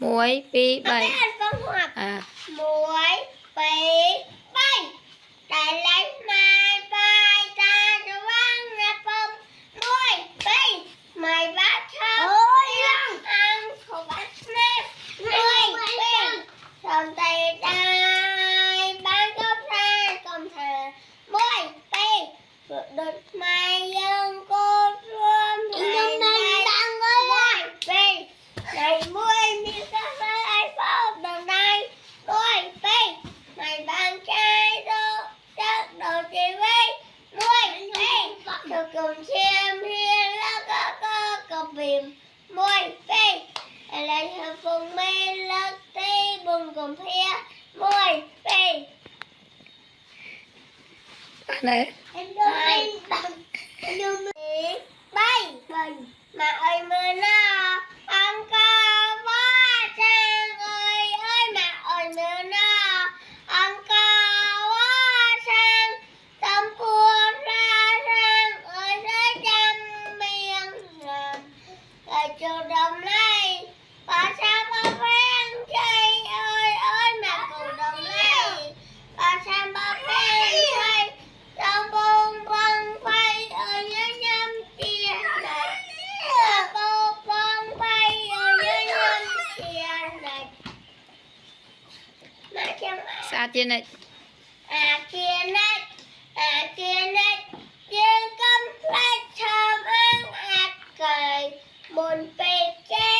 1 2 3អា1 2 cùng xem hiên lá có có có bìm môi phê là thờ phùng mê lắc tê bùng cùng phía môi phê này. Anh đưa mình bằng em đưa bay. Mình mà ơi mưa nó. trường đồng này bà sao bà phan chơi ơi ơi mà cùng đồng này bà sao bà phan chơi trong bông bông phay ở dưới nhâm tiền này trong bông bông phay ở dưới nhâm tiền này xa tiền này? À kia Bon Peche.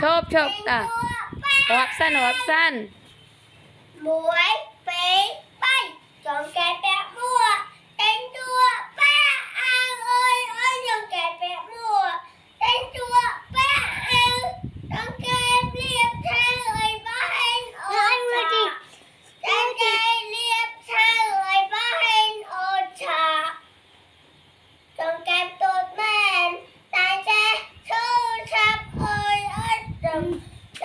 Chộp chộp à Hộp xanh hộp xanh Muối.